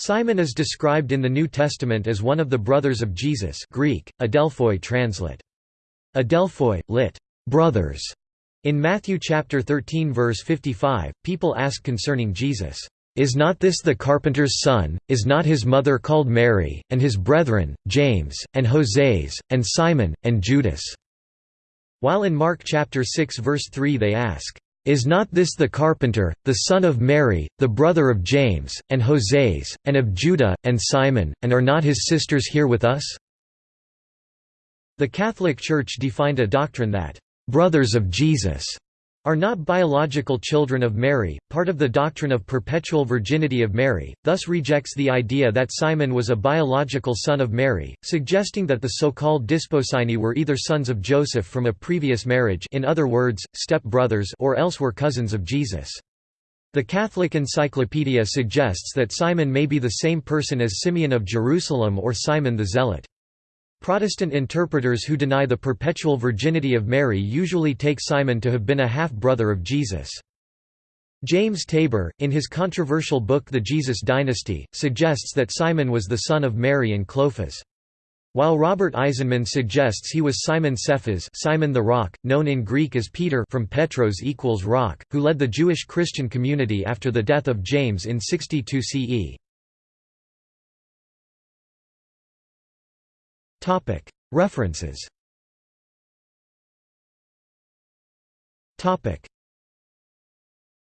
Simon is described in the New Testament as one of the brothers of Jesus Greek, Adelphoi translate. Adelphoi, lit. brothers. In Matthew chapter 13 verse 55, people ask concerning Jesus, "Is not this the carpenter's son? Is not his mother called Mary, and his brethren, James, and Joses, and Simon, and Judas?" While in Mark chapter 6 verse 3 they ask, "Is not this the carpenter, the son of Mary, the brother of James, and Joses, and of Judah, and Simon, and are not his sisters here with us?" The Catholic Church defined a doctrine that brothers of Jesus are not biological children of Mary, part of the doctrine of perpetual virginity of Mary, thus rejects the idea that Simon was a biological son of Mary, suggesting that the so-called Desposyni were either sons of Joseph from a previous marriage in other words, step-brothers or else were cousins of Jesus. The Catholic Encyclopedia suggests that Simon may be the same person as Simeon of Jerusalem or Simon the Zealot. Protestant interpreters who deny the perpetual virginity of Mary usually take Simon to have been a half-brother of Jesus. James Tabor, in his controversial book The Jesus Dynasty, suggests that Simon was the son of Mary and Clophas. While Robert Eisenman suggests he was Simon Cephas Simon the Rock, known in Greek as Peter from Petros equals rock, who led the Jewish Christian community after the death of James in 62 CE. References